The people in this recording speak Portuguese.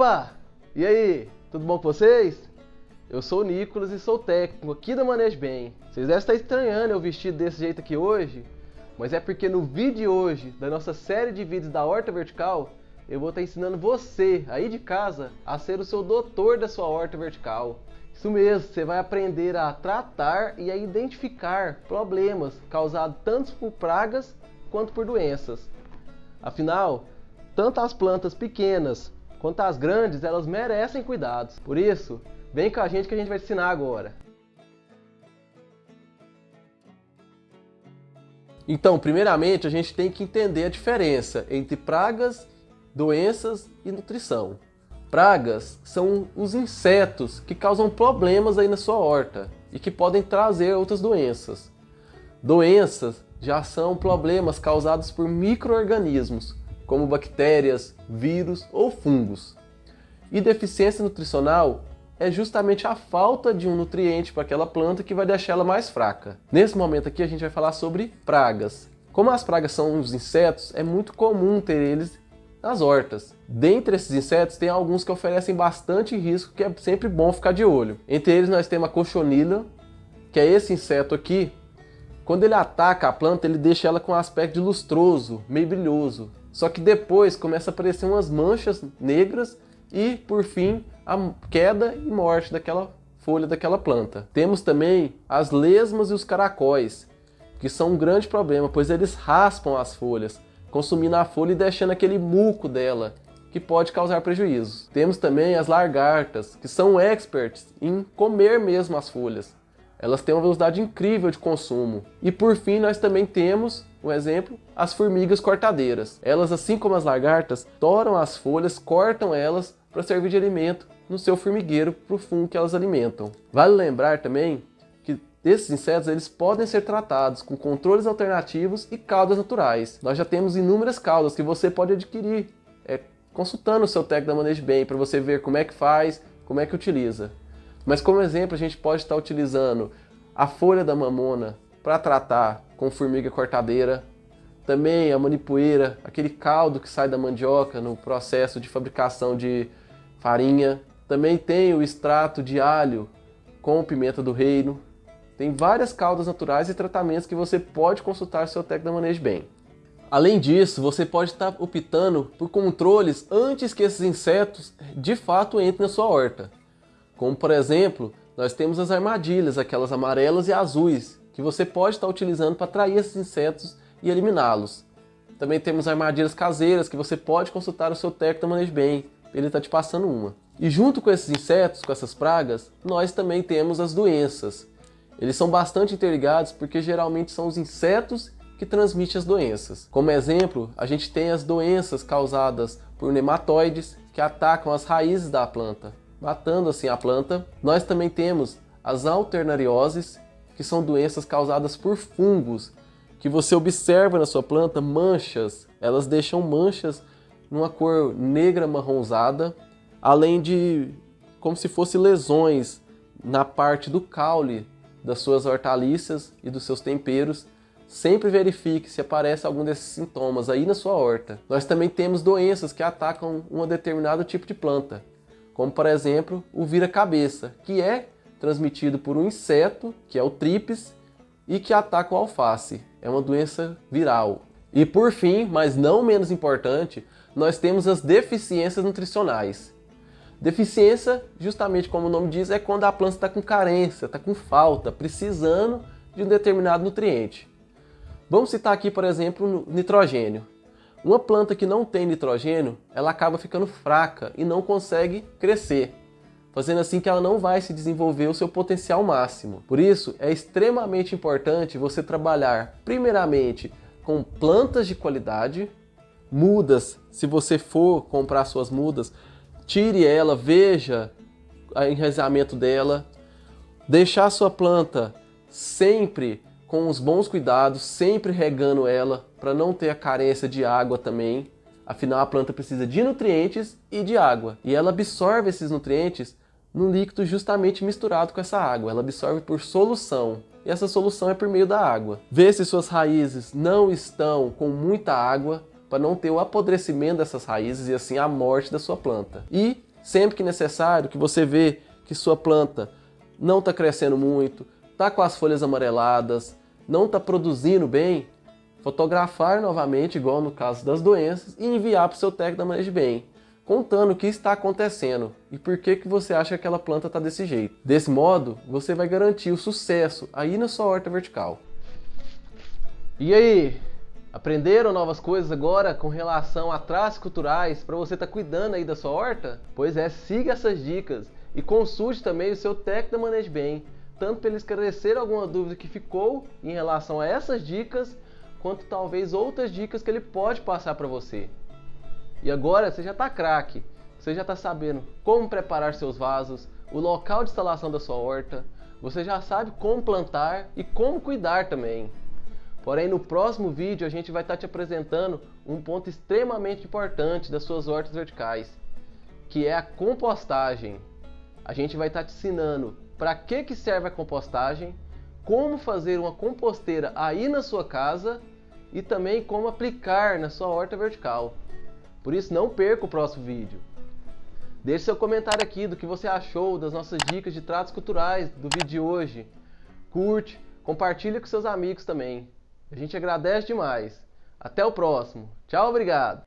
Opa! E aí, tudo bom com vocês? Eu sou o Nicolas e sou técnico aqui da Manejo Bem. Vocês devem estar estranhando eu vestido desse jeito aqui hoje, mas é porque no vídeo de hoje, da nossa série de vídeos da horta vertical, eu vou estar ensinando você, aí de casa, a ser o seu doutor da sua horta vertical. Isso mesmo, você vai aprender a tratar e a identificar problemas causados tanto por pragas quanto por doenças. Afinal, tanto as plantas pequenas quanto as grandes, elas merecem cuidados. Por isso, vem com a gente que a gente vai te ensinar agora. Então, primeiramente, a gente tem que entender a diferença entre pragas, doenças e nutrição. Pragas são os insetos que causam problemas aí na sua horta e que podem trazer outras doenças. Doenças já são problemas causados por micro-organismos, como bactérias, vírus ou fungos. E deficiência nutricional é justamente a falta de um nutriente para aquela planta que vai deixar ela mais fraca. Nesse momento aqui a gente vai falar sobre pragas. Como as pragas são os insetos, é muito comum ter eles nas hortas. Dentre esses insetos, tem alguns que oferecem bastante risco, que é sempre bom ficar de olho. Entre eles nós temos a cochonila, que é esse inseto aqui. Quando ele ataca a planta, ele deixa ela com um aspecto lustroso, meio brilhoso. Só que depois começa a aparecer umas manchas negras e, por fim, a queda e morte daquela folha daquela planta. Temos também as lesmas e os caracóis, que são um grande problema, pois eles raspam as folhas, consumindo a folha e deixando aquele muco dela, que pode causar prejuízos. Temos também as lagartas, que são experts em comer mesmo as folhas. Elas têm uma velocidade incrível de consumo. E por fim, nós também temos um exemplo, as formigas cortadeiras. Elas, assim como as lagartas, toram as folhas, cortam elas para servir de alimento no seu formigueiro para o fungo que elas alimentam. Vale lembrar também que esses insetos eles podem ser tratados com controles alternativos e caudas naturais. Nós já temos inúmeras caudas que você pode adquirir é, consultando o seu técnico da Manejo Bem para você ver como é que faz, como é que utiliza. Mas como exemplo a gente pode estar utilizando a folha da mamona para tratar com formiga cortadeira. Também a manipoeira, aquele caldo que sai da mandioca no processo de fabricação de farinha. Também tem o extrato de alho com pimenta do reino. Tem várias caldas naturais e tratamentos que você pode consultar seu técnico da Manejo Bem. Além disso, você pode estar optando por controles antes que esses insetos de fato entrem na sua horta. Como por exemplo, nós temos as armadilhas, aquelas amarelas e azuis, que você pode estar utilizando para atrair esses insetos e eliminá-los. Também temos armadilhas caseiras que você pode consultar o seu técnico da Manejo Bem, ele está te passando uma. E junto com esses insetos, com essas pragas, nós também temos as doenças. Eles são bastante interligados porque geralmente são os insetos que transmitem as doenças. Como exemplo, a gente tem as doenças causadas por nematóides que atacam as raízes da planta, matando assim a planta. Nós também temos as alternarioses, que são doenças causadas por fungos, que você observa na sua planta manchas, elas deixam manchas numa cor negra marronzada, além de como se fossem lesões na parte do caule das suas hortaliças e dos seus temperos, sempre verifique se aparece algum desses sintomas aí na sua horta. Nós também temos doenças que atacam um determinado tipo de planta, como por exemplo o vira-cabeça, que é transmitido por um inseto, que é o tripes, e que ataca o alface. É uma doença viral. E por fim, mas não menos importante, nós temos as deficiências nutricionais. Deficiência, justamente como o nome diz, é quando a planta está com carência, está com falta, precisando de um determinado nutriente. Vamos citar aqui, por exemplo, nitrogênio. Uma planta que não tem nitrogênio, ela acaba ficando fraca e não consegue crescer fazendo assim que ela não vai se desenvolver o seu potencial máximo. Por isso, é extremamente importante você trabalhar primeiramente com plantas de qualidade, mudas, se você for comprar suas mudas, tire ela, veja o enraizamento dela, deixar a sua planta sempre com os bons cuidados, sempre regando ela, para não ter a carência de água também. Afinal, a planta precisa de nutrientes e de água. E ela absorve esses nutrientes no líquido justamente misturado com essa água. Ela absorve por solução. E essa solução é por meio da água. Vê se suas raízes não estão com muita água para não ter o apodrecimento dessas raízes e assim a morte da sua planta. E Sempre que necessário, que você vê que sua planta não está crescendo muito, está com as folhas amareladas, não está produzindo bem, fotografar novamente, igual no caso das doenças, e enviar para o seu técnico da manejo bem, contando o que está acontecendo e por que, que você acha que aquela planta está desse jeito. Desse modo, você vai garantir o sucesso aí na sua horta vertical. E aí, aprenderam novas coisas agora com relação a traços culturais para você estar tá cuidando aí da sua horta? Pois é, siga essas dicas e consulte também o seu técnico da Manejo Bem, tanto para ele esclarecer alguma dúvida que ficou em relação a essas dicas, quanto talvez outras dicas que ele pode passar para você. E agora você já está craque, você já está sabendo como preparar seus vasos, o local de instalação da sua horta, você já sabe como plantar e como cuidar também. Porém, no próximo vídeo a gente vai estar tá te apresentando um ponto extremamente importante das suas hortas verticais, que é a compostagem. A gente vai estar tá te ensinando para que, que serve a compostagem, como fazer uma composteira aí na sua casa e também como aplicar na sua horta vertical. Por isso não perca o próximo vídeo. Deixe seu comentário aqui do que você achou das nossas dicas de tratos culturais do vídeo de hoje. Curte, compartilhe com seus amigos também. A gente agradece demais. Até o próximo. Tchau, obrigado.